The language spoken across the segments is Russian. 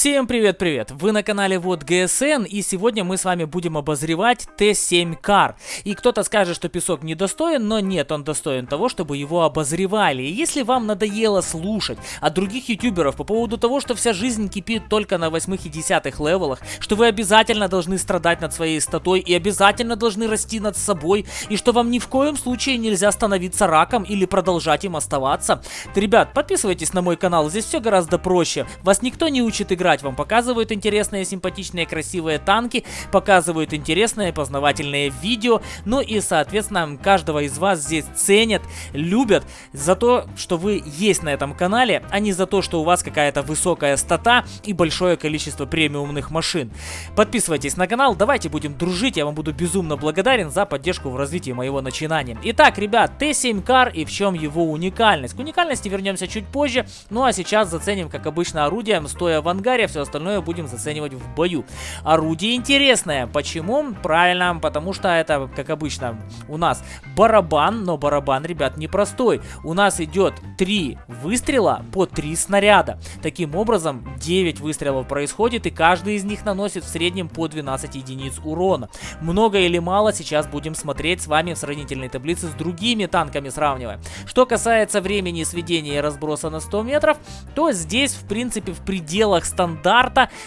Всем привет-привет! Вы на канале Вот ГСН и сегодня мы с вами будем обозревать Т7 Кар. И кто-то скажет, что песок недостоин, но нет, он достоин того, чтобы его обозревали. И если вам надоело слушать от других ютуберов по поводу того, что вся жизнь кипит только на 8 и 10 левелах, что вы обязательно должны страдать над своей статой и обязательно должны расти над собой, и что вам ни в коем случае нельзя становиться раком или продолжать им оставаться, то, ребят, подписывайтесь на мой канал, здесь все гораздо проще. Вас никто не учит играть, вам показывают интересные, симпатичные, красивые танки, показывают интересные, познавательные видео, ну и, соответственно, каждого из вас здесь ценят, любят за то, что вы есть на этом канале, а не за то, что у вас какая-то высокая стата и большое количество премиумных машин. Подписывайтесь на канал, давайте будем дружить, я вам буду безумно благодарен за поддержку в развитии моего начинания. Итак, ребят, Т7 Кар и в чем его уникальность? К уникальности вернемся чуть позже, ну а сейчас заценим, как обычно, орудием, стоя в ангаре, ангаре, все остальное будем заценивать в бою. Орудие интересное. Почему? Правильно, потому что это, как обычно, у нас барабан, но барабан, ребят, непростой. У нас идет 3 выстрела по 3 снаряда. Таким образом, 9 выстрелов происходит, и каждый из них наносит в среднем по 12 единиц урона. Много или мало, сейчас будем смотреть с вами в сравнительной таблице с другими танками сравнивая. Что касается времени сведения и разброса на 100 метров, то здесь, в принципе, в пределах стандарта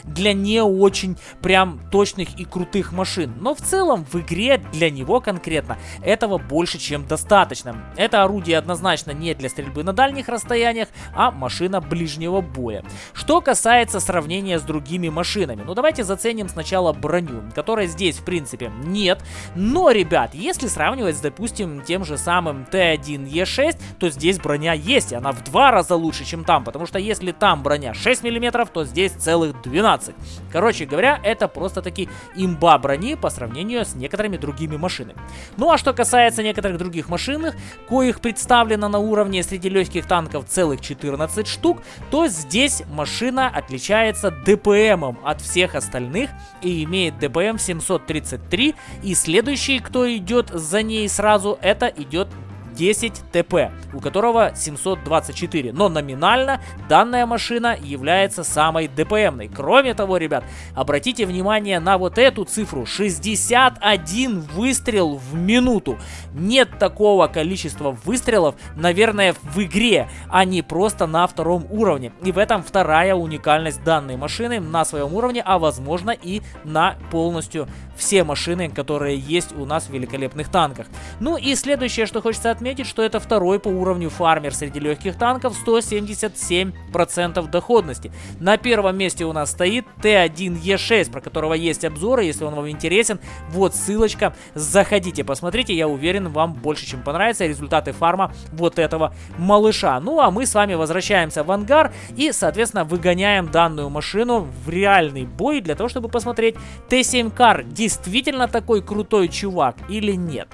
для не очень прям точных и крутых машин. Но в целом в игре для него конкретно этого больше чем достаточно. Это орудие однозначно не для стрельбы на дальних расстояниях, а машина ближнего боя. Что касается сравнения с другими машинами, ну давайте заценим сначала броню, которой здесь в принципе нет. Но, ребят, если сравнивать с, допустим, тем же самым Т1Е6, то здесь броня есть, она в два раза лучше, чем там, потому что если там броня 6 мм, то здесь здесь целых 12. Короче говоря, это просто-таки имба брони по сравнению с некоторыми другими машинами. Ну а что касается некоторых других машин, коих представлено на уровне среди легких танков целых 14 штук, то здесь машина отличается ДПМом от всех остальных и имеет ДПМ 733. И следующий, кто идет за ней сразу, это идет 10 ТП, у которого 724. Но номинально данная машина является самой ДПМной. Кроме того, ребят, обратите внимание на вот эту цифру. 61 выстрел в минуту. Нет такого количества выстрелов, наверное, в игре, а не просто на втором уровне. И в этом вторая уникальность данной машины на своем уровне, а возможно и на полностью все машины, которые есть у нас в великолепных танках. Ну и следующее, что хочется отметить, что это второй по уровню фармер среди легких танков, 177% доходности. На первом месте у нас стоит Т1Е6, про которого есть обзоры, если он вам интересен, вот ссылочка, заходите, посмотрите, я уверен, вам больше чем понравятся результаты фарма вот этого малыша. Ну а мы с вами возвращаемся в ангар и, соответственно, выгоняем данную машину в реальный бой для того, чтобы посмотреть Т7 Кар действительно такой крутой чувак или нет.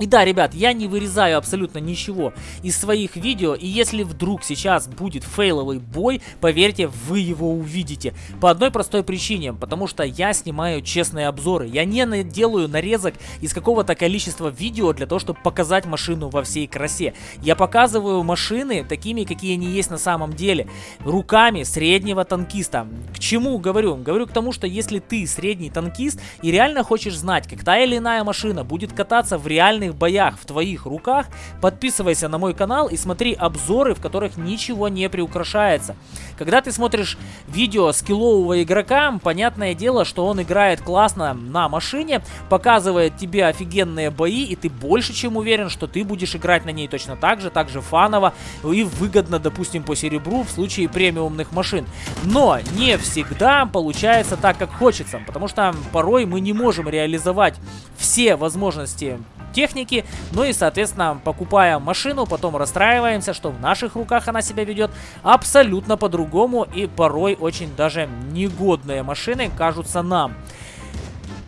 И да, ребят, я не вырезаю абсолютно ничего из своих видео, и если вдруг сейчас будет фейловый бой, поверьте, вы его увидите. По одной простой причине, потому что я снимаю честные обзоры. Я не делаю нарезок из какого-то количества видео для того, чтобы показать машину во всей красе. Я показываю машины такими, какие они есть на самом деле. Руками среднего танкиста. Чему говорю? Говорю к тому, что если ты средний танкист и реально хочешь знать, как та или иная машина будет кататься в реальных боях в твоих руках, подписывайся на мой канал и смотри обзоры, в которых ничего не приукрашается. Когда ты смотришь видео скиллового игрока, понятное дело, что он играет классно на машине, показывает тебе офигенные бои, и ты больше чем уверен, что ты будешь играть на ней точно так же, так же фаново и выгодно, допустим, по серебру в случае премиумных машин. Но не всегда получается так, как хочется, потому что порой мы не можем реализовать все возможности техники. Ну и, соответственно, покупая машину, потом расстраиваемся, что в наших руках она себя ведет абсолютно по-другому. И порой очень даже негодные машины кажутся нам.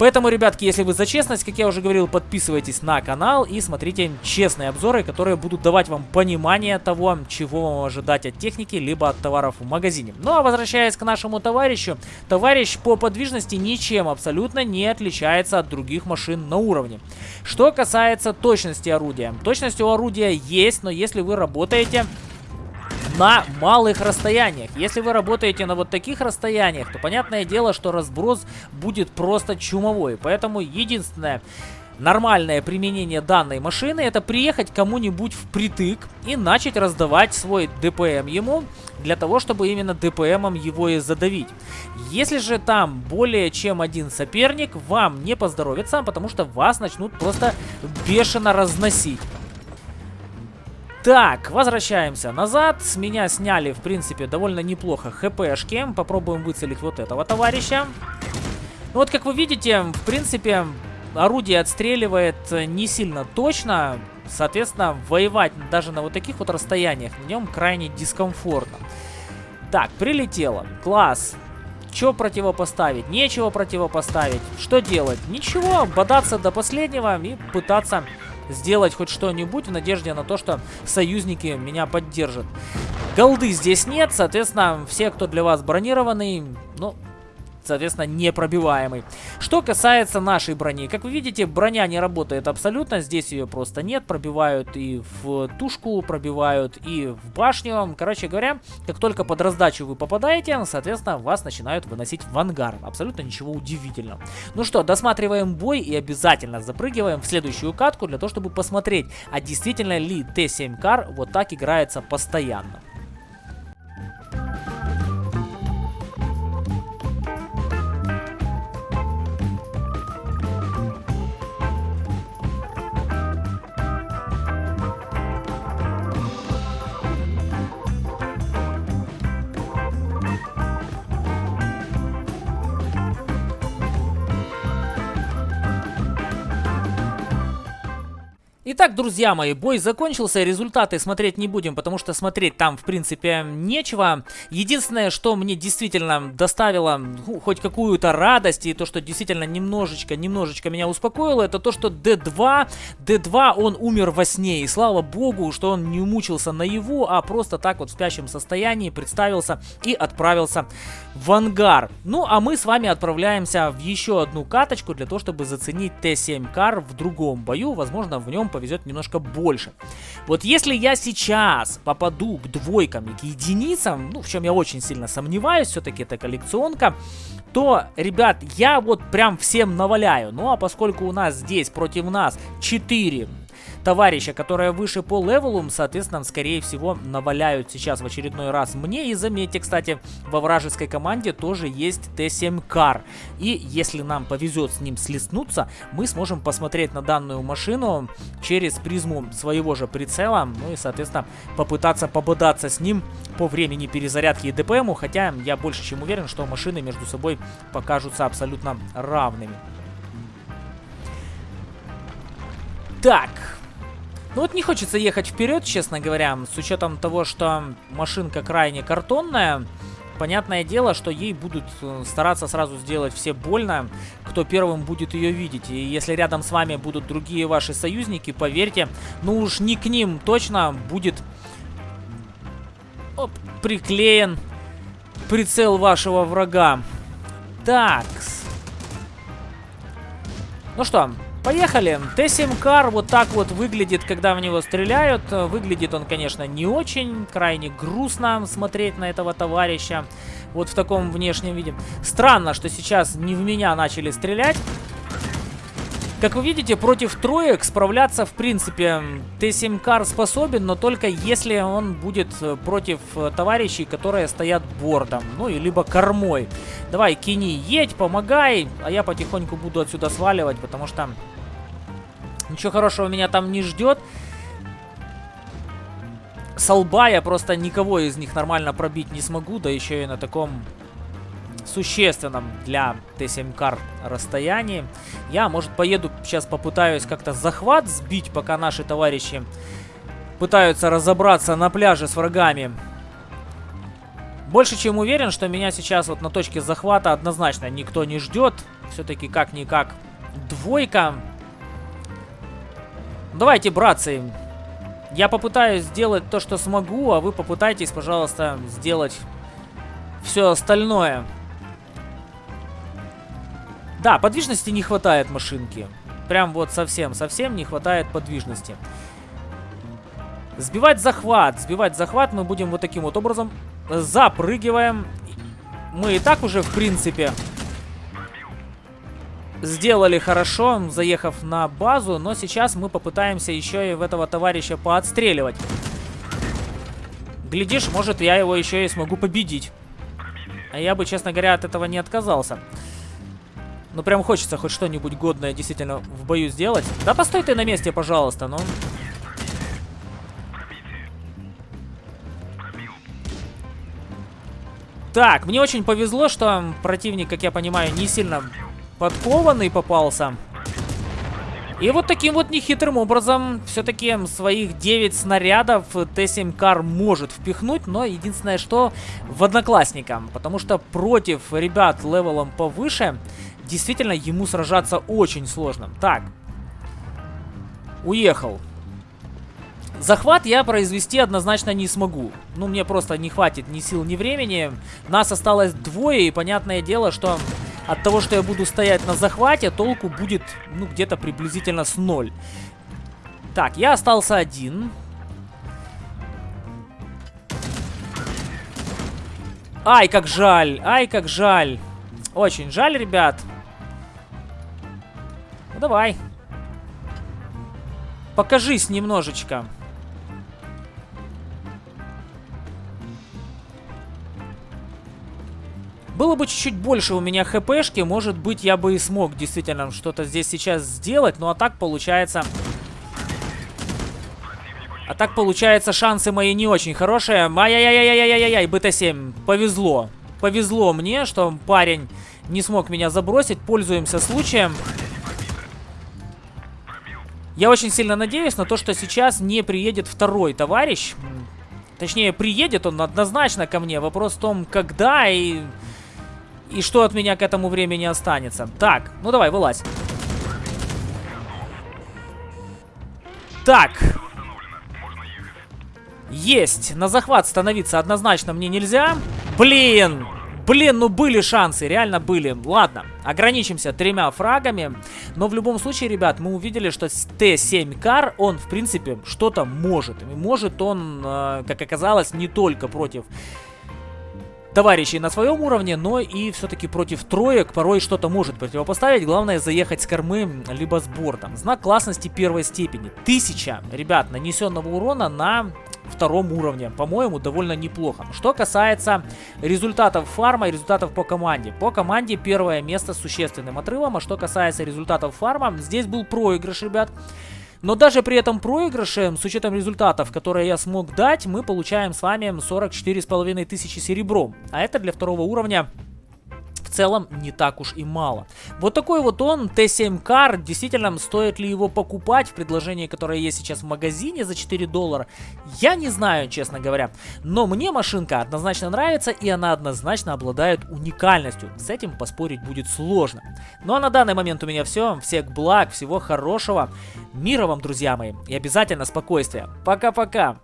Поэтому, ребятки, если вы за честность, как я уже говорил, подписывайтесь на канал и смотрите честные обзоры, которые будут давать вам понимание того, чего вам ожидать от техники, либо от товаров в магазине. Ну а возвращаясь к нашему товарищу, товарищ по подвижности ничем абсолютно не отличается от других машин на уровне. Что касается точности орудия. Точность у орудия есть, но если вы работаете на малых расстояниях. Если вы работаете на вот таких расстояниях, то понятное дело, что разброс будет просто чумовой. Поэтому единственное нормальное применение данной машины это приехать кому-нибудь впритык и начать раздавать свой ДПМ ему, для того, чтобы именно ДПМом его и задавить. Если же там более чем один соперник, вам не поздоровится, потому что вас начнут просто бешено разносить. Так, возвращаемся назад. С меня сняли, в принципе, довольно неплохо хпшки. Попробуем выцелить вот этого товарища. Ну вот, как вы видите, в принципе, орудие отстреливает не сильно точно. Соответственно, воевать даже на вот таких вот расстояниях на нем крайне дискомфортно. Так, прилетело. Класс. Что противопоставить? Нечего противопоставить. Что делать? Ничего, бодаться до последнего и пытаться сделать хоть что-нибудь в надежде на то, что союзники меня поддержат. Голды здесь нет, соответственно, все, кто для вас бронированный, ну, соответственно, непробиваемый. Что касается нашей брони, как вы видите, броня не работает абсолютно, здесь ее просто нет, пробивают и в тушку, пробивают и в башню. Короче говоря, как только под раздачу вы попадаете, соответственно, вас начинают выносить в ангар. Абсолютно ничего удивительного. Ну что, досматриваем бой и обязательно запрыгиваем в следующую катку для того, чтобы посмотреть, а действительно ли Т7 Кар вот так играется постоянно. Итак, друзья мои, бой закончился, результаты смотреть не будем, потому что смотреть там, в принципе, нечего. Единственное, что мне действительно доставило ну, хоть какую-то радость, и то, что действительно немножечко, немножечко меня успокоило, это то, что D2, D2, он умер во сне, и слава богу, что он не умучился наяву, а просто так вот в спящем состоянии представился и отправился в ангар. Ну, а мы с вами отправляемся в еще одну каточку для того, чтобы заценить Т7 Кар в другом бою, возможно, в нем повезет повезет немножко больше. Вот если я сейчас попаду к двойкам и к единицам, ну, в чем я очень сильно сомневаюсь, все-таки это коллекционка, то, ребят, я вот прям всем наваляю. Ну, а поскольку у нас здесь против нас 4 товарища, которые выше по левелу, соответственно, скорее всего, наваляют сейчас в очередной раз мне. И заметьте, кстати, во вражеской команде тоже есть Т7 Кар. И если нам повезет с ним слеснуться, мы сможем посмотреть на данную машину через призму своего же прицела. Ну и, соответственно, попытаться пободаться с ним по времени перезарядки и ДПМу. Хотя я больше чем уверен, что машины между собой покажутся абсолютно равными. Так, ну вот не хочется ехать вперед, честно говоря, с учетом того, что машинка крайне картонная. Понятное дело, что ей будут э, стараться сразу сделать все больно, кто первым будет ее видеть. И если рядом с вами будут другие ваши союзники, поверьте, ну уж не к ним точно будет оп, приклеен прицел вашего врага. Так. Ну что, Поехали. Т-7 Кар вот так вот выглядит, когда в него стреляют. Выглядит он, конечно, не очень. Крайне грустно смотреть на этого товарища. Вот в таком внешнем виде. Странно, что сейчас не в меня начали стрелять. Как вы видите, против троек справляться, в принципе, Т-7 Кар способен, но только если он будет э, против э, товарищей, которые стоят бортом, ну, и либо кормой. Давай, Кини, едь, помогай, а я потихоньку буду отсюда сваливать, потому что ничего хорошего меня там не ждет. С лба я просто никого из них нормально пробить не смогу, да еще и на таком существенном для Т7 кар расстоянии. Я, может, поеду сейчас попытаюсь как-то захват сбить, пока наши товарищи пытаются разобраться на пляже с врагами. Больше чем уверен, что меня сейчас вот на точке захвата однозначно никто не ждет. Все-таки как-никак двойка. Давайте, братцы, я попытаюсь сделать то, что смогу, а вы попытайтесь, пожалуйста, сделать все остальное. Да, подвижности не хватает машинки. Прям вот совсем-совсем не хватает подвижности. Сбивать захват. Сбивать захват мы будем вот таким вот образом. Запрыгиваем. Мы и так уже, в принципе, сделали хорошо, заехав на базу. Но сейчас мы попытаемся еще и в этого товарища поотстреливать. Глядишь, может я его еще и смогу победить. А я бы, честно говоря, от этого не отказался. Ну, прям хочется хоть что-нибудь годное действительно в бою сделать. Да постой ты на месте, пожалуйста, ну. Так, мне очень повезло, что противник, как я понимаю, не сильно подкованный попался. И вот таким вот нехитрым образом все-таки своих 9 снарядов Т-7 Кар может впихнуть, но единственное, что в одноклассникам, потому что против ребят левелом повыше действительно ему сражаться очень сложно. Так, уехал. Захват я произвести однозначно не смогу. Ну, мне просто не хватит ни сил, ни времени. Нас осталось двое, и понятное дело, что от того, что я буду стоять на захвате, толку будет, ну, где-то приблизительно с ноль. Так, я остался один. Ай, как жаль, ай, как жаль. Очень жаль, ребят. Ну, давай. Покажись немножечко. Было бы чуть-чуть больше у меня хпшки, может быть, я бы и смог действительно что-то здесь сейчас сделать. Ну, а так получается... А так получается, шансы мои не очень хорошие. Ай-яй-яй-яй-яй-яй-яй, БТ-7, повезло. Повезло мне, что парень не смог меня забросить. Пользуемся случаем. Я очень сильно надеюсь на то, что сейчас не приедет второй товарищ. Точнее, приедет он однозначно ко мне. Вопрос в том, когда и и что от меня к этому времени останется. Так, ну давай, вылазь. Так. Есть. На захват становиться однозначно мне нельзя. Блин. Блин, ну были шансы, реально были. Ладно, ограничимся тремя фрагами. Но в любом случае, ребят, мы увидели, что Т-7 Кар, он, в принципе, что-то может. И может он, э, как оказалось, не только против товарищей на своем уровне, но и все-таки против троек порой что-то может противопоставить. Главное заехать с кормы, либо с бортом. Знак классности первой степени. Тысяча, ребят, нанесенного урона на втором уровне. По-моему, довольно неплохо. Что касается результатов фарма и результатов по команде. По команде первое место с существенным отрывом. А что касается результатов фарма, здесь был проигрыш, ребят. Но даже при этом проигрыше, с учетом результатов, которые я смог дать, мы получаем с вами 44,5 тысячи серебром. А это для второго уровня целом не так уж и мало. Вот такой вот он, Т7 Car, действительно, стоит ли его покупать в предложении, которое есть сейчас в магазине за 4 доллара, я не знаю, честно говоря. Но мне машинка однозначно нравится, и она однозначно обладает уникальностью. С этим поспорить будет сложно. Ну а на данный момент у меня все. Всех благ, всего хорошего. Мира вам, друзья мои, и обязательно спокойствия. Пока-пока.